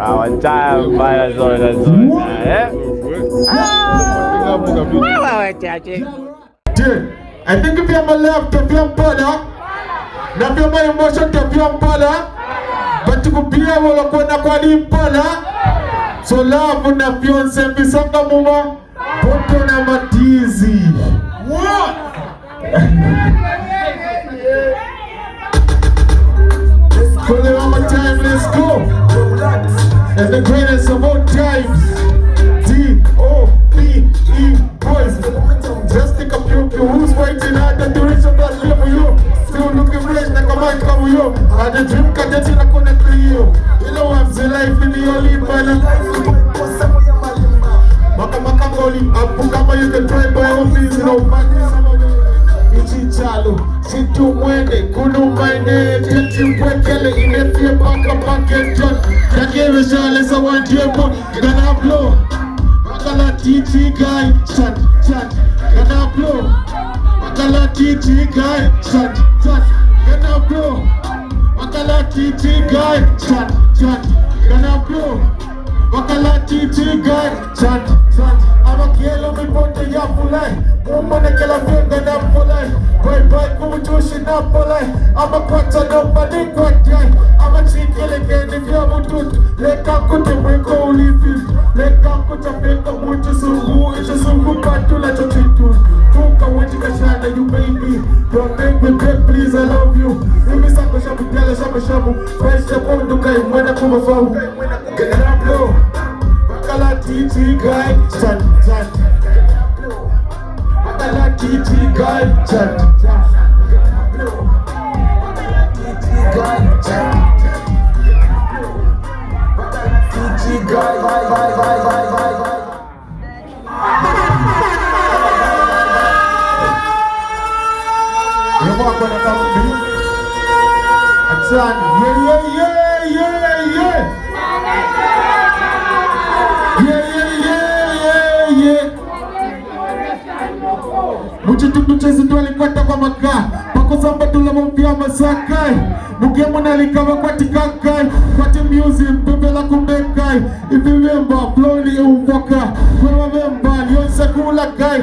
Our time baya zona zona eh? Ah! Wewe chache. Je, I think vya malaf tavya mpala na vya maemosho tavya mpala batukupia wala kwenda kwa limpala so love na fiance bisanga muma poto na matizi. What? And the greatest of all times, D-O-P-E boys. Just a few few who's waiting at the duration that live for you. Still looking fresh like a man come with you. And the dream can get you on the you. You know I'm the life in the only man. Maka maka goli, apu kama you can try by all means, you Ichichalo, situ mwende, kunu maine, teti mpwekele, inefie paka pake john. Nakere shale gana blow. Makala titi shut, shut, gana blow. Makala titi guy, shut, shut, gana blow. Makala titi shut, shut. Amakielo mipote ya fulai, mumane kela venga na fulai. Bye kumutushi na fulai, amakwata no badi kwatai. Amachikele kene vya mututu, leka kute mweko ulifi. Leka kuta peka mutu sungu, ichi sungu patula chochitu. shabu Fresh up on duka imwena kuma fau Get up low. Bakala titi guy Chan chan. Bakala titi guy Chan chan. sana. Ye ye ye ye ye. Ye ye ye ye ye. Muchitukuchezi twalikwata kwa makaa pakusamba tulamuvya masakai mukemuna likava kwatikakai kwati myuzi mpembela kumbekai ivivemba floli uvwaka kwevavemba lyonsakulakai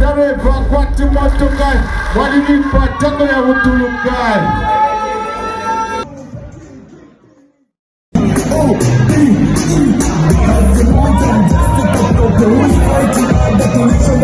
dareva kwati motokai walivipatako ya vutulukai Chintu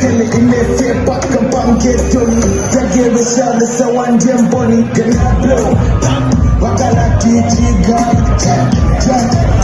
tete mpwekele imefie paka panketoni tagere shale sawanje mboni. Ganablo wakala titi gai chat chat